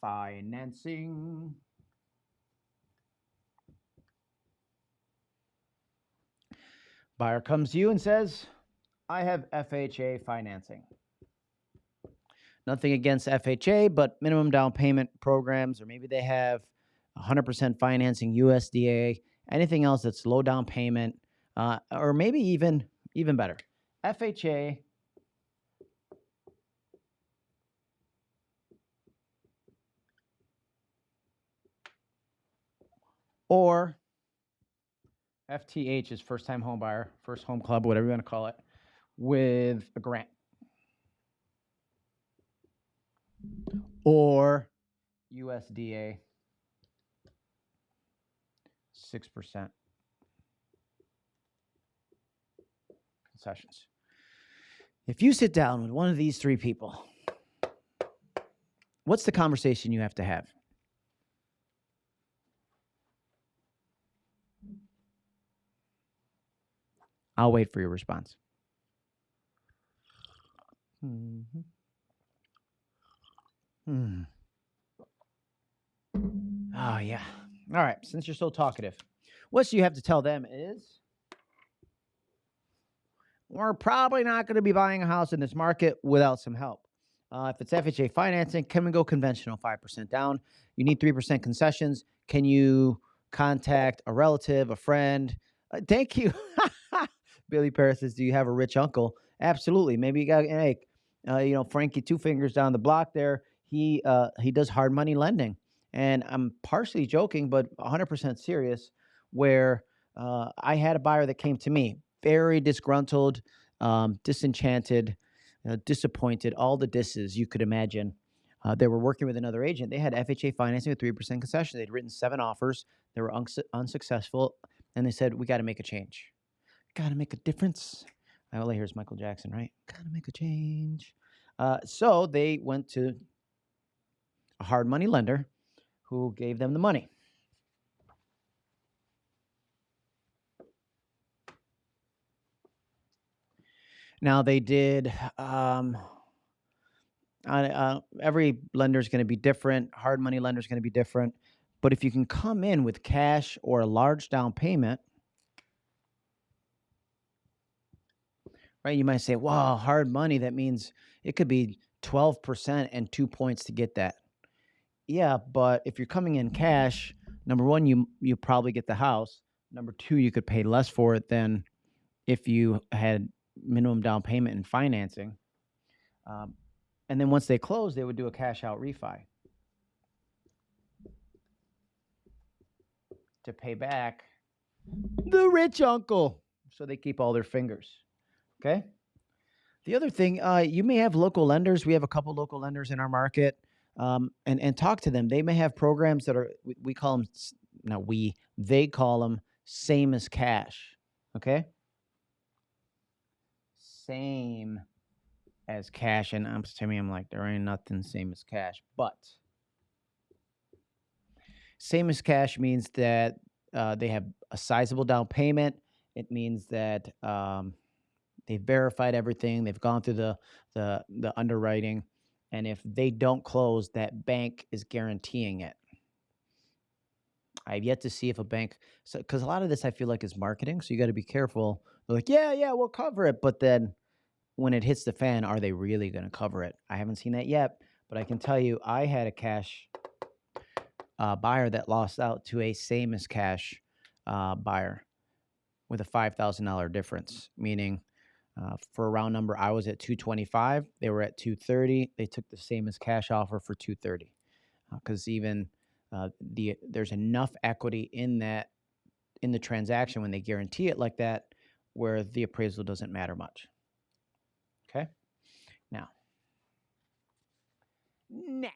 financing. Buyer comes to you and says, I have FHA financing. Nothing against FHA, but minimum down payment programs, or maybe they have 100% financing, USDA, anything else that's low down payment, uh, or maybe even even better, FHA. Or FTH is first time home buyer, first home club, whatever you want to call it, with a grant. Or USDA 6% concessions. If you sit down with one of these three people, what's the conversation you have to have? I'll wait for your response. Mm-hmm. Hmm. Oh, yeah. All right. Since you're so talkative, what you have to tell them is we're probably not going to be buying a house in this market without some help. Uh, if it's FHA financing, can we go conventional 5% down? You need 3% concessions. Can you contact a relative, a friend? Uh, thank you. Billy Paris says, Do you have a rich uncle? Absolutely. Maybe you got, hey, uh, you know, Frankie Two Fingers down the block there. He uh, he does hard money lending. And I'm partially joking, but 100% serious, where uh, I had a buyer that came to me very disgruntled, um, disenchanted, uh, disappointed, all the disses you could imagine. Uh, they were working with another agent. They had FHA financing with 3% concession. They'd written seven offers. They were uns- unsuccessful. And they said, We got to make a change. Got to make a difference. Oh, here's Michael Jackson, right? Got to make a change. Uh, so they went to a hard money lender who gave them the money. Now they did. Um, uh, every lender is going to be different. Hard money lender is going to be different. But if you can come in with cash or a large down payment, right? You might say, "Wow, hard money." That means it could be twelve percent and two points to get that. Yeah, but if you're coming in cash, number one, you you probably get the house. Number two, you could pay less for it than if you had minimum down payment and financing. Um, and then once they close, they would do a cash out refi to pay back the rich uncle. So they keep all their fingers. Okay. The other thing, uh, you may have local lenders. We have a couple local lenders in our market um, and and talk to them. They may have programs that are we, we call them Now we they call them same as cash. Okay, same as cash, and I'm to me I'm like there ain't nothing same as cash, but same as cash means that uh, they have a sizable down payment. It means that um, they've verified everything. They've gone through the the the underwriting and if they don't close, that bank is guaranteeing it. I've yet to see if a bank, because a lot of this I feel like is marketing. So you got to be careful. They're like, yeah, yeah, we'll cover it. But then when it hits the fan, are they really going to cover it? I haven't seen that yet. But I can tell you, I had a cash uh, buyer that lost out to a same as cash uh, buyer with a $5,000 difference, meaning uh, for a round number, I was at 225. They were at 230. They took the same as cash offer for 230 because uh, even uh, the there's enough equity in that in the transaction when they guarantee it like that, where the appraisal doesn't matter much. Okay, now. Next.